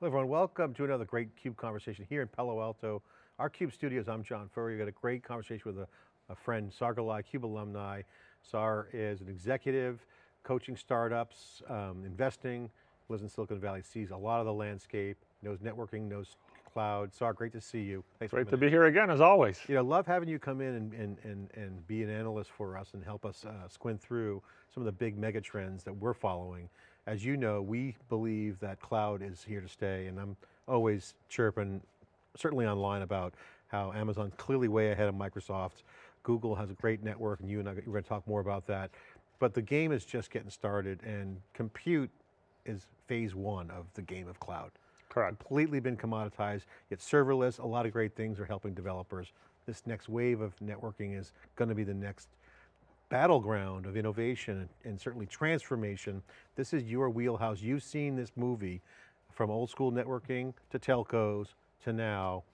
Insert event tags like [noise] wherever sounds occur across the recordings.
Hello everyone, welcome to another great CUBE conversation here in Palo Alto. Our CUBE studios, I'm John Furrier, We got a great conversation with a, a friend, Saar Gillai, CUBE alumni. Saar is an executive, coaching startups, um, investing, lives in Silicon Valley, sees a lot of the landscape, knows networking, knows cloud. Saar, great to see you. Thanks great to be here again, as always. You know, love having you come in and, and, and, and be an analyst for us and help us uh, squint through some of the big mega trends that we're following. As you know, we believe that cloud is here to stay and I'm always chirping, certainly online about how Amazon's clearly way ahead of Microsoft. Google has a great network and you and I, we're going to talk more about that. But the game is just getting started and compute is phase one of the game of cloud. Correct. Completely been commoditized, yet serverless, a lot of great things are helping developers. This next wave of networking is going to be the next battleground of innovation and certainly transformation. This is your wheelhouse. You've seen this movie from old school networking to telcos to now.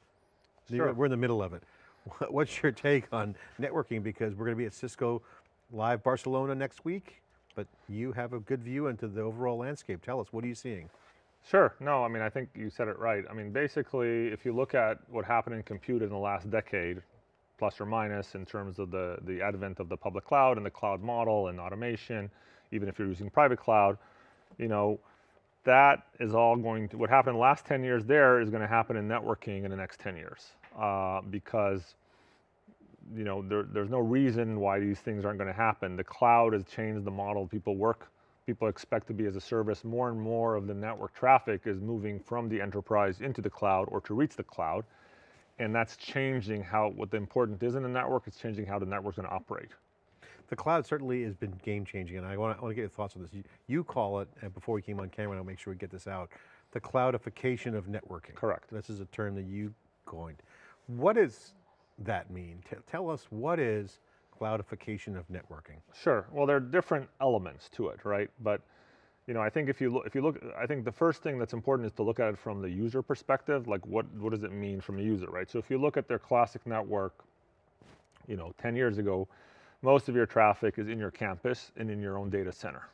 Sure. We're in the middle of it. [laughs] What's your take on networking? Because we're going to be at Cisco Live Barcelona next week, but you have a good view into the overall landscape. Tell us, what are you seeing? Sure, no, I mean, I think you said it right. I mean, basically, if you look at what happened in compute in the last decade, plus or minus in terms of the, the advent of the public cloud and the cloud model and automation, even if you're using private cloud, you know, that is all going to, what happened in the last 10 years there is going to happen in networking in the next 10 years. Uh, because, you know, there, there's no reason why these things aren't going to happen. The cloud has changed the model people work, people expect to be as a service. More and more of the network traffic is moving from the enterprise into the cloud or to reach the cloud and that's changing how, what the important is in the network, it's changing how the network's going to operate. The cloud certainly has been game changing and I want to, I want to get your thoughts on this. You, you call it, and before we came on camera, I'll make sure we get this out, the cloudification of networking. Correct. This is a term that you coined. What does that mean? T tell us what is cloudification of networking? Sure, well there are different elements to it, right? But you know, I think if you look, if you look, I think the first thing that's important is to look at it from the user perspective, like what, what does it mean from a user, right? So if you look at their classic network, you know, 10 years ago, most of your traffic is in your campus and in your own data center.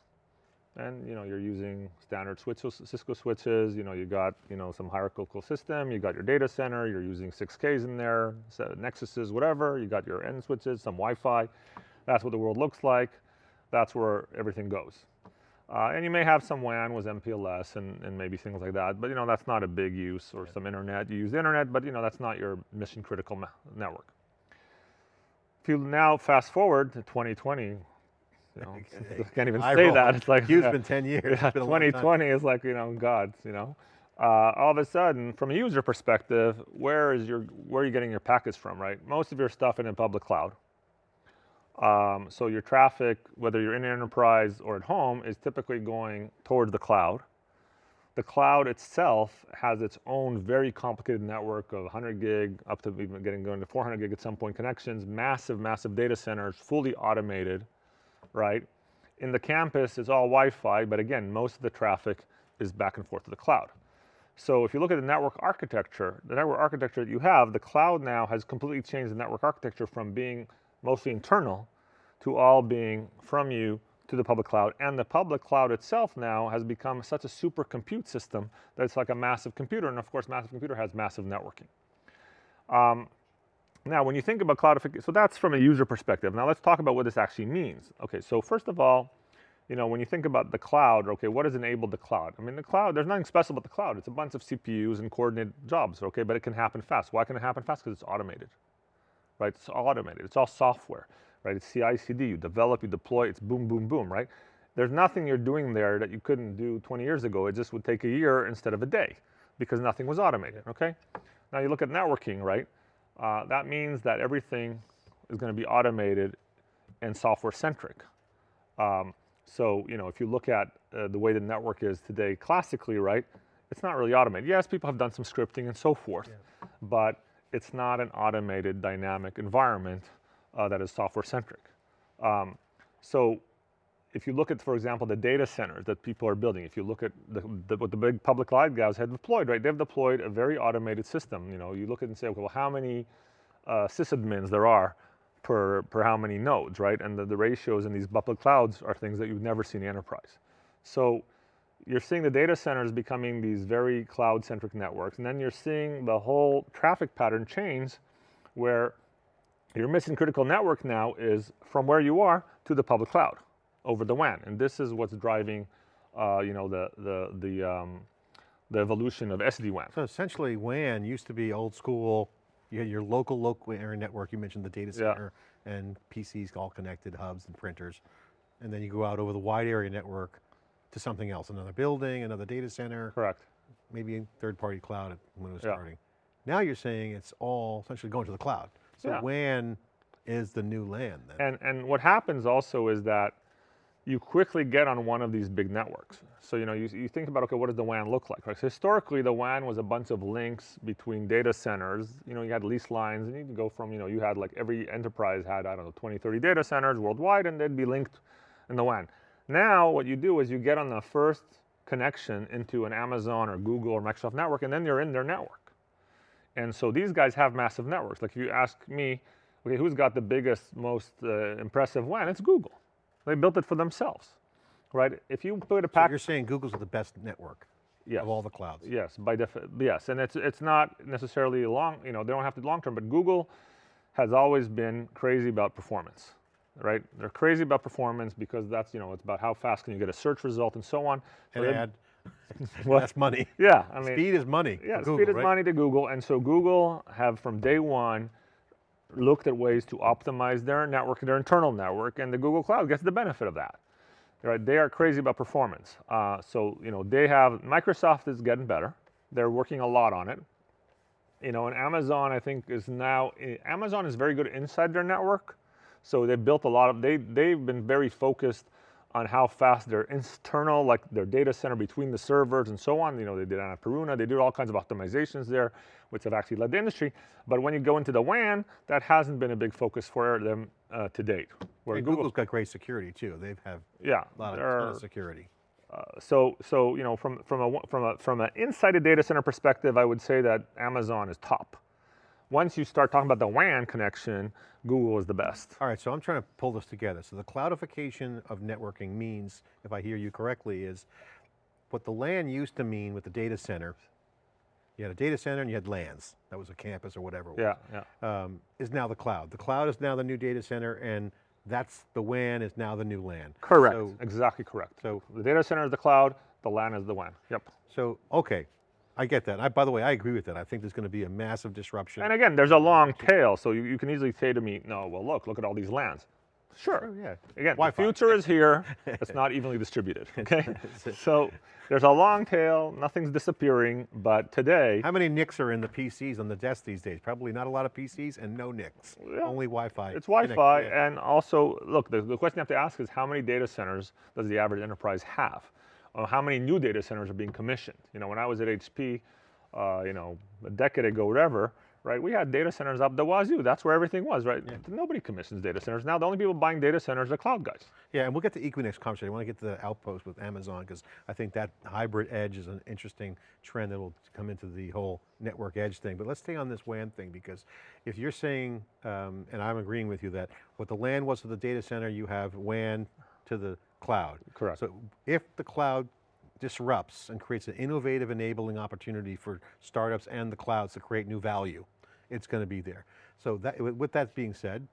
And you know, you're using standard switches, Cisco switches, you know, you got, you know, some hierarchical system, you got your data center, you're using 6Ks in there, Nexuses, whatever, you got your end switches, some Wi-Fi. That's what the world looks like. That's where everything goes. Uh, and you may have some WAN with MPLS and, and maybe things like that, but you know, that's not a big use or some internet. You use internet, but you know, that's not your mission critical network. If you now fast forward to 2020, you know, [laughs] I [laughs] can't even I say roll. that. It's like, it's been 10 years. [laughs] Yeah, 2020 is like, you know, God, you know. Uh, all of a sudden, from a user perspective, where is your, where are you getting your packets from, right? Most of your stuff in a public cloud. Um, so your traffic, whether you're in enterprise or at home, is typically going towards the cloud. The cloud itself has its own very complicated network of 100 gig up to even getting going to 400 gig at some point connections, massive, massive data centers, fully automated, right? In the campus, it's all Wi-Fi, but again, most of the traffic is back and forth to the cloud. So if you look at the network architecture, the network architecture that you have, the cloud now has completely changed the network architecture from being mostly internal, to all being from you to the public cloud. And the public cloud itself now has become such a super compute system that it's like a massive computer. And of course, massive computer has massive networking. Um, now, when you think about cloudification, so that's from a user perspective. Now let's talk about what this actually means. Okay, so first of all, you know, when you think about the cloud, okay, what has enabled the cloud? I mean, the cloud, there's nothing special about the cloud. It's a bunch of CPUs and coordinated jobs, okay, but it can happen fast. Why can it happen fast? Because it's automated right? It's automated, it's all software, right? It's CI, CD, you develop, you deploy, it's boom, boom, boom, right? There's nothing you're doing there that you couldn't do 20 years ago. It just would take a year instead of a day because nothing was automated, okay? Now you look at networking, right? Uh, that means that everything is gonna be automated and software centric. Um, so, you know, if you look at uh, the way the network is today classically, right, it's not really automated. Yes, people have done some scripting and so forth, yeah. but it's not an automated dynamic environment uh, that is software centric. Um, so if you look at, for example, the data centers that people are building, if you look at the, the, what the big public cloud guys have deployed, right? They've deployed a very automated system. You know, you look at and say, okay, well, how many uh, sysadmins there are per, per how many nodes, right? And the, the ratios in these public clouds are things that you've never seen in enterprise. So you're seeing the data centers becoming these very cloud-centric networks, and then you're seeing the whole traffic pattern change where your mission critical network now is from where you are to the public cloud over the WAN. And this is what's driving, uh, you know, the, the, the, um, the evolution of SD-WAN. So essentially WAN used to be old school, you had your local, local area network, you mentioned the data center and PCs all connected, hubs and printers. And then you go out over the wide area network to something else, another building, another data center, Correct. maybe a third party cloud when it was Yeah. starting. Now you're saying it's all essentially going to the cloud. So Yeah. WAN is the new LAN then. And, and what happens also is that you quickly get on one of these big networks. So, you know, you, you think about, okay, what does the WAN look like? Right? So historically, the WAN was a bunch of links between data centers. You know, you had lease lines and you could go from, you know, you had like every enterprise had, I don't know, 20, 30 data centers worldwide and they'd be linked in the WAN. Now, what you do is you get on the first connection into an Amazon or Google or Microsoft network and then you're in their network. And so these guys have massive networks. Like if you ask me, okay, who's got the biggest, most uh, impressive WAN? It's Google. They built it for themselves, right? If you put a So you're saying Google's the best network yes, of all the clouds. yes, by yes, and it's it's not necessarily long. You know, they don't have to long term, but Google has always been crazy about performance, right? They're crazy about performance because that's you know it's about how fast can you get a search result and so on. And they- add, [laughs] What? that's money. yeah, I mean, Speed is money. Yeah, Google, speed is right? money to Google, and so Google have from day one looked at ways to optimize their network, their internal network, and the Google Cloud gets the benefit of that. Right? They are crazy about performance. Uh, so you know they have Microsoft is getting better. They're working a lot on it. You know, and Amazon I think is now eh, Amazon is very good inside their network. So they built a lot of they they've been very focused on how fast their internal, like their data center between the servers and so on. You know, they did Annapurna, they did all kinds of optimizations there, which have actually led the industry. But when you go into the WAN, that hasn't been a big focus for them uh, to date. Where And Google, Google's got great security too. They've have yeah, a lot of, they're- ton of security. so so you know from from a from a from an inside a data center perspective, I would say that Amazon is top. Once you start talking about the WAN connection, Google is the best. All right, so I'm trying to pull this together. So the cloudification of networking means, if I hear you correctly, is what the LAN used to mean with the data center. You had a data center and you had LANs. That was a campus or whatever. it was. Yeah, yeah. um, is now the cloud. The cloud is now the new data center, and that's the WAN is now the new LAN. Correct. So, exactly correct. so, The data center is the cloud, the LAN is the WAN. Yep. so okay, I get that. I, by the way, I agree with that. I think there's going to be a massive disruption. And again, there's a long tail, so you, you can easily say to me, no, well, look, look at all these LANs. Sure. Oh, yeah. Again, the future is here. [laughs] It's not evenly distributed. [laughs] Okay. so there's a long tail. Nothing's disappearing. But today, How many NICs are in the PCs on the desk these days? Probably not a lot of PCs and no NICs. Yeah. Only Wi-Fi. it's Wi-Fi, and also look. The, the question you have to ask is how many data centers does the average enterprise have? Or how many new data centers are being commissioned? You know, when I was at HP, uh, you know, a decade ago, whatever, right? We had data centers up the wazoo. That's where everything was, right? Nobody commissions data centers now. The only people buying data centers are cloud guys. Yeah, and we'll get to Equinix conversation. I want to get to the outpost with Amazon because I think that hybrid edge is an interesting trend that will come into the whole network edge thing. But let's stay on this WAN thing because if you're saying, um, and I'm agreeing with you that what the LAN was to the data center, you have WAN to the cloud. Correct. So if the cloud disrupts and creates an innovative enabling opportunity for startups and the clouds to create new value, it's going to be there. So that, with that being said,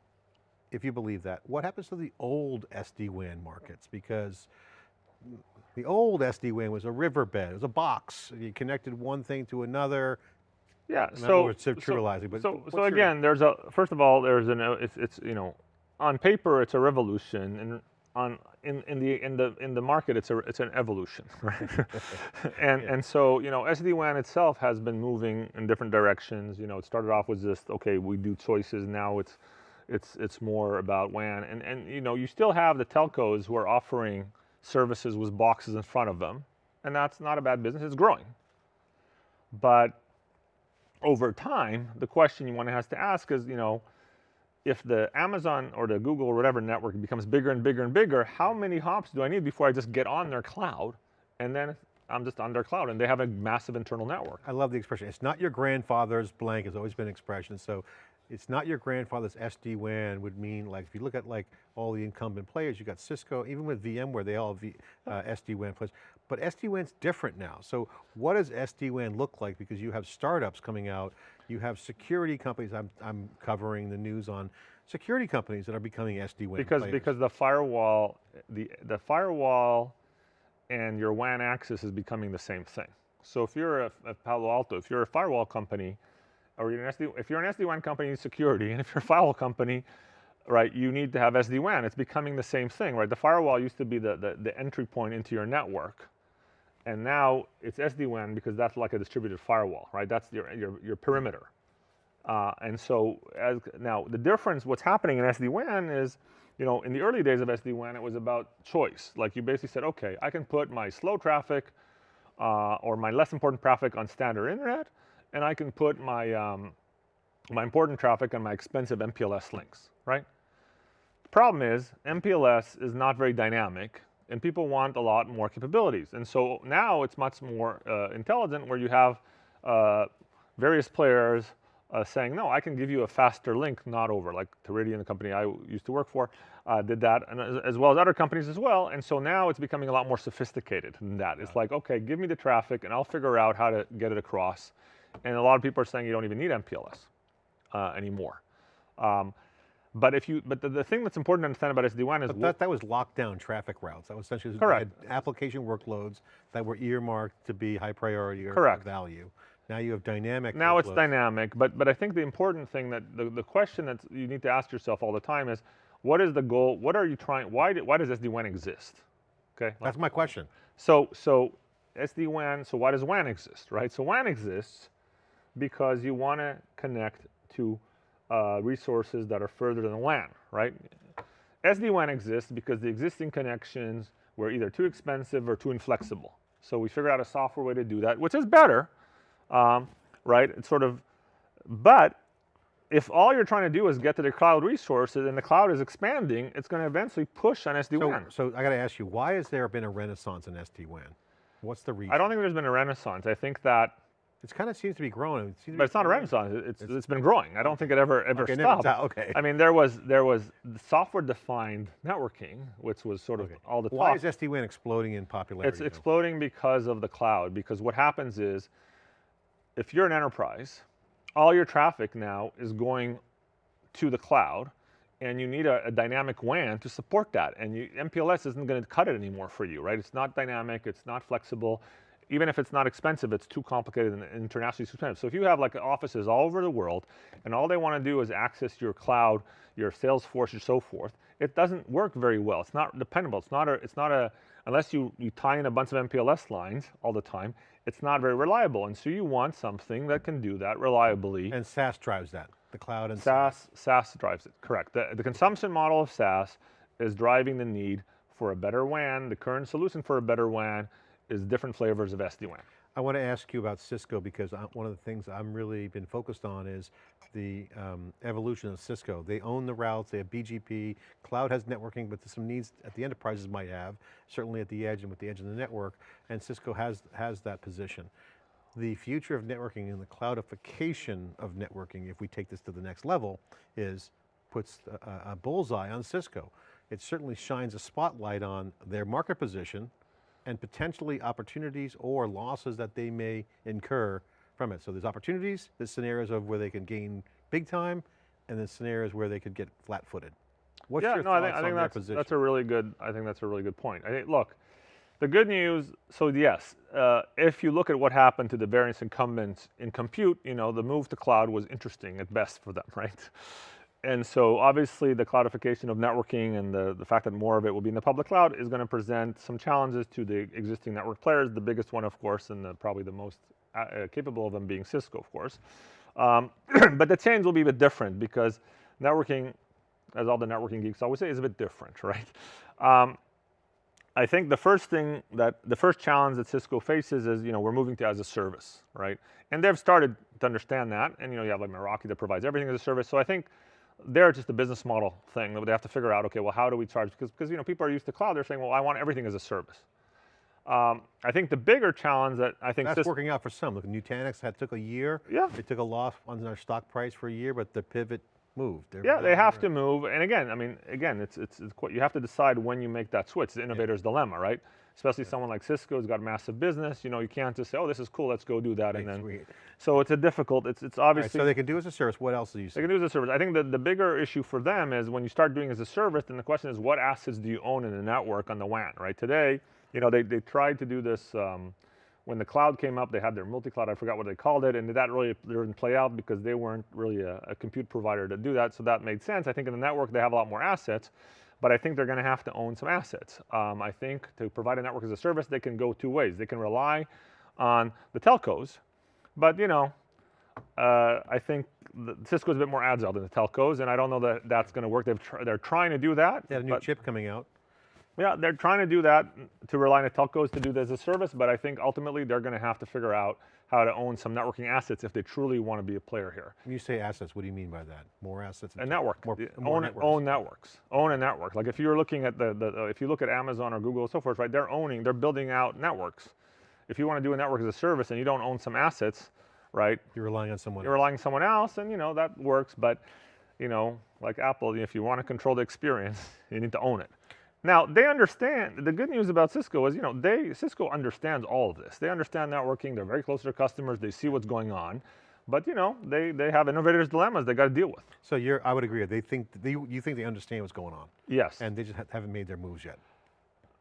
if you believe that, what happens to the old SD-WAN markets? Because the old SD-WAN was a Riverbed, it was a box. You connected one thing to another. Yeah. So, so, trivializing, but so, so your- again, there's a first of all, there's an it's it's you know, on paper it's a revolution, and on in, in the in the in the market it's a it's an evolution, [laughs] right? [laughs] and and so you know, SD WAN itself has been moving in different directions. You know, it started off with just okay, we do choices. Now it's it's it's more about WAN, and and you know, you still have the telcos who are offering services with boxes in front of them, and that's not a bad business. It's growing, but over time, the question you want to have to ask is, you know, if the Amazon or the Google or whatever network becomes bigger and bigger and bigger, how many hops do I need before I just get on their cloud and then I'm just on their cloud and they have a massive internal network? I love the expression. It's not your grandfather's blank has always been an expression. So it's not your grandfather's SD-WAN would mean like, if you look at like all the incumbent players, you got Cisco, even with VMware, they all have uh, SD-WAN players, but SD-WAN's different now. So what does SD-WAN look like? Because you have startups coming out, you have security companies, I'm, I'm covering the news on security companies that are becoming SD-WAN because players. because the firewall the the firewall and your WAN access is becoming the same thing. So if you're a, a Palo Alto, if you're a firewall company, or you're an SD, if you're an SD-WAN company, you need security, and if you're a firewall company, right, you need to have SD-WAN. It's becoming the same thing, right? The firewall used to be the, the, the entry point into your network, and now it's SD-WAN because that's like a distributed firewall, right? That's your, your, your perimeter. Uh, and so as, now the difference, what's happening in SD-WAN is, you know, in the early days of SD-WAN, it was about choice. Like you basically said, okay, I can put my slow traffic uh, or my less important traffic on standard internet, and I can put my, um, my important traffic on my expensive MPLS links, right? The problem is MPLS is not very dynamic and people want a lot more capabilities. And so now it's much more uh, intelligent where you have uh, various players uh, saying, no, I can give you a faster link, not over, like Teridion, the company I used to work for, uh, did that, and as, as, well as other companies as well. And so now it's becoming a lot more sophisticated than that. It's like, okay, give me the traffic and I'll figure out how to get it across. And a lot of people are saying you don't even need MPLS uh, anymore. Um, but if you, but the, the, thing that's important to understand about SD-WAN is but that, that was lockdown traffic routes. That was essentially correct. application workloads that were earmarked to be high priority or correct. value. Now you have dynamic. Now workloads. it's dynamic, but but I think the important thing that the, the question that you need to ask yourself all the time is, what is the goal? What are you trying? Why why does SD-WAN exist? Okay, that's my question. So so SD-WAN. So why does WAN exist? Right. So WAN exists because you want to connect to uh, resources that are further than the WAN. Right. SD-WAN exists because the existing connections were either too expensive or too inflexible. So we figured out a software way to do that, which is better um, right? It's sort of, but if all you're trying to do is get to the cloud resources and the cloud is expanding, it's going to eventually push on SD-WAN. So, so I got to ask you, why has there been a renaissance in SD-WAN? What's the reason? I don't think there's been a renaissance. I think that it kind of seems to be growing. It but it's not a renaissance. It's, it's, it's been growing. I don't think it ever ever okay, stopped. Never, okay. I mean, there was there was software defined networking, which was sort of okay. all the talk. Why is SD-WAN exploding in popularity? It's exploding because of the cloud. Because what happens is if you're an enterprise, all your traffic now is going to the cloud and you need a, a dynamic WAN to support that. And you, MPLS isn't going to cut it anymore for you, right? It's not dynamic, it's not flexible. Even if it's not expensive, it's too complicated and internationally too expensive. So if you have like offices all over the world and all they want to do is access your cloud, your Salesforce, and so forth, it doesn't work very well. It's not dependable. It's not a, it's not a, unless you, you tie in a bunch of MPLS lines all the time, it's not very reliable. And so you want something that can do that reliably. And SaaS drives that, the cloud and SaaS. SaaS drives it, correct. The, the consumption model of SaaS is driving the need for a better WAN. The current solution for a better WAN is different flavors of SD-WAN. I want to ask you about Cisco because I, one of the things I'm really been focused on is the um, evolution of Cisco. They own the routes, they have BGP, cloud has networking, but there's some needs at the enterprises might have, certainly at the edge and with the edge of the network, and Cisco has, has that position. The future of networking and the cloudification of networking, if we take this to the next level, is puts a, a bullseye on Cisco. It certainly shines a spotlight on their market position, and potentially opportunities or losses that they may incur from it. So there's opportunities, there's scenarios of where they can gain big time, and there's scenarios where they could get flat-footed. What's yeah, your no, thoughts I think, I think on that's, position? that's a really good, I think that's a really good point. I think, look, the good news, so yes, uh, if you look at what happened to the various incumbents in compute, you know, the move to cloud was interesting at best for them, [laughs] right? And so obviously the cloudification of networking and the, the fact that more of it will be in the public cloud is going to present some challenges to the existing network players. The biggest one, of course, and the, probably the most uh, uh capable of them being Cisco, of course. Um, [clears throat] but the change will be a bit different because networking, as all the networking geeks always say, is a bit different, [laughs] right? Um, I think the first thing that, the first challenge that Cisco faces is, you know, we're moving to as a service, right? And they've started to understand that. And, you know, you have like Meraki that provides everything as a service. So I think they're just a business model thing that they have to figure out, okay, well, how do we charge? Because, because you know, people are used to cloud. They're saying, well, I want everything as a service. Um, I think the bigger challenge that I think That's working out for some. Look, Nutanix had took a year. Yeah. They took a loss on their stock price for a year, but the pivot moved. They're Yeah, they have to move. And again, I mean, again, it's, it's, it's quite, you have to decide when you make that switch. It's the innovator's dilemma, right? Especially someone like Cisco who's got a massive business. You know, you can't just say, oh, this is cool, let's go do that. And then, sweet. so it's a difficult, it's, it's All right, obviously, so they can do as a service. What else do you say? they can do as a service. I think that the bigger issue for them is when you start doing as a service, then the question is what assets do you own in the network on the WAN, right? Today, you know, they, they tried to do this um, when the cloud came up, they had their multi-cloud, I forgot what they called it, and that really didn't play out because they weren't really a, a compute provider to do that, so that made sense. I think in the network, they have a lot more assets, but I think they're gonna have to own some assets. Um, I think to provide a network as a service, they can go two ways. They can rely on the telcos, but you know, uh, I think Cisco's a bit more agile than the telcos, and I don't know that that's going to work. They've tr- they're trying to do that. They had a new chip coming out. Yeah, they're trying to do that to rely on telcos to do this as a service, but I think ultimately they're going to have to figure out how to own some networking assets if they truly want to be a player here. When you say assets, what do you mean by that? More assets? A network, More, more own, networks. own networks, own a network. Like if you're looking at the, the uh, if you look at Amazon or Google and so forth, right? They're owning, they're building out networks. If you want to do a network as a service and you don't own some assets, right? You're relying on someone. you're relying on someone else, and you know that works. But you know, like Apple, if you want to control the experience, [laughs] you need to own it. Now they understand. The good news about Cisco is, you know, they Cisco understands all of this. They understand networking. They're very close to their customers. They see what's going on. But you know, they they have innovators' dilemmas they got to deal with. So you're, I would agree. They think they, you think they understand what's going on, Yes. and they just ha- haven't made their moves yet,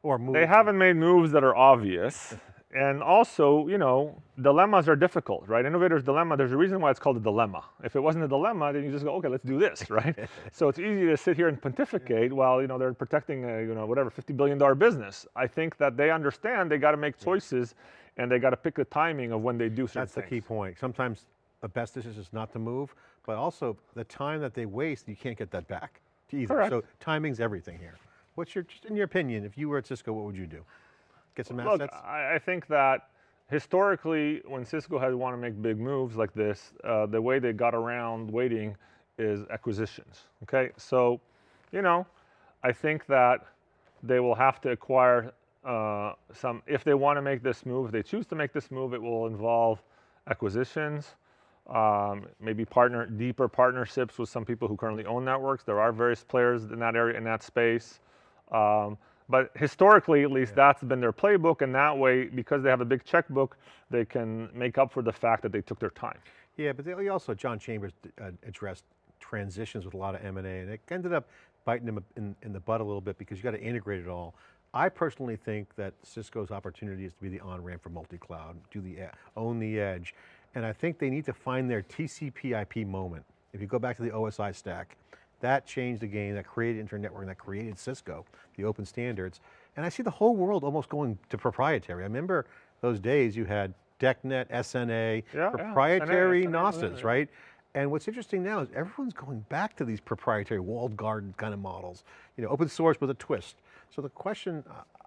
or moves. They haven't made moves that are obvious. [laughs] And also, you know, dilemmas are difficult, right? Innovator's dilemma, there's a reason why it's called a dilemma. If it wasn't a dilemma, then you just go, okay, let's do this, [laughs] right? so it's easy to sit here and pontificate while, you know, they're protecting a, you know, whatever, $50 billion business. I think that they understand they got to make choices and they got to pick the timing of when they do certain That's the things. key point. Sometimes the best decision is not to move, but also the time that they waste, you can't get that back either. Correct. So timing's everything here. What's your, just in your opinion, if you were at Cisco, what would you do? Get some Look, assets? I, I think that historically, when Cisco has want to make big moves like this, uh, the way they got around waiting is acquisitions. Okay, so, you know, I think that they will have to acquire uh, some. If they want to make this move, if they choose to make this move, it will involve acquisitions. Um, maybe partner deeper partnerships with some people who currently own networks. There are various players in that area in that space. Um, but historically, at least, that's been their playbook, and that way, because they have a big checkbook, they can make up for the fact that they took their time. Yeah, but they also, John Chambers uh, addressed transitions with a lot of M&A and it ended up biting them in, in the butt a little bit because you got to integrate it all. I personally think that Cisco's opportunity is to be the on-ramp for multi-cloud, do the, own the edge. And I think they need to find their TCP IP moment. If you go back to the OSI stack, that changed the game, that created internet networking, that created Cisco, the open standards. And I see the whole world almost going to proprietary. I remember those days you had DECnet, SNA, Yeah, yeah, proprietary SNA, NOSes, yeah. right? And what's interesting now is everyone's going back to these proprietary walled garden kind of models, you know, open source with a twist. So the question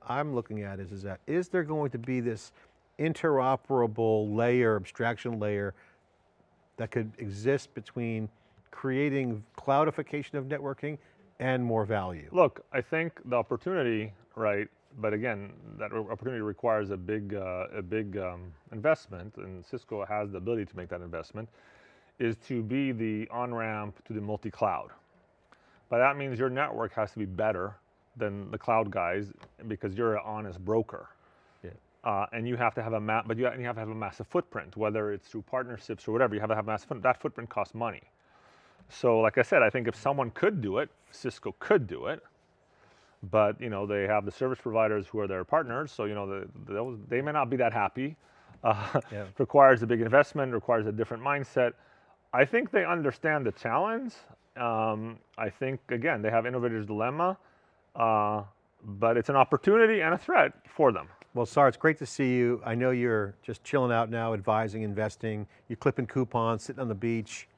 I'm looking at is, is that, is there going to be this interoperable layer, abstraction layer that could exist between creating cloudification of networking and more value? Look, I think the opportunity, right? But again, that opportunity requires a big, uh, a big um, investment, and Cisco has the ability to make that investment. Is to be the on ramp to the multi cloud. But that means your network has to be better than the cloud guys because you're an honest broker. Yeah. Uh, and you have to have a map, but you ha- you have to have a massive footprint, whether it's through partnerships or whatever. You have to have a massive. foot- That footprint costs money. So, like I said, I think if someone could do it, Cisco could do it. But you know, they have the service providers who are their partners, so you know, the, those, they may not be that happy. [laughs] Uh, Yeah. Requires a big investment, requires a different mindset. I think they understand the challenge. Um, I think again, they have innovators' dilemma, uh, but it's an opportunity and a threat for them. Well, Saar, it's great to see you. I know you're just chilling out now, advising, investing. You're clipping coupons, sitting on the beach.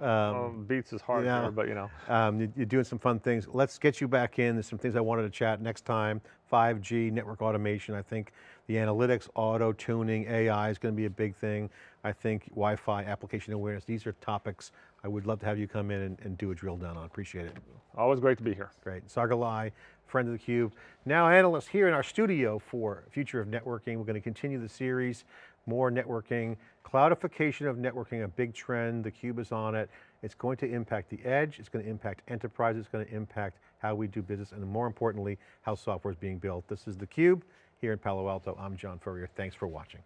Um, Well, beats is hard yeah. but you know. um, you- you're doing some fun things. Let's get you back in. There's some things I wanted to chat next time. 5G, network automation. I think the analytics, auto tuning, AI is going to be a big thing. I think Wi-Fi, application awareness. These are topics I would love to have you come in and, and do a drill down on. Appreciate it. Always great to be here. Great. Saar Gillai, friend of theCUBE. Now analyst here in our studio for Future of Networking. We're going to continue the series, more networking. Cloudification of networking, a big trend. theCUBE is on it. It's going to impact the edge. It's going to impact enterprise. It's going to impact how we do business and more importantly, how software is being built. This is theCUBE here in Palo Alto. I'm John Furrier. Thanks for watching.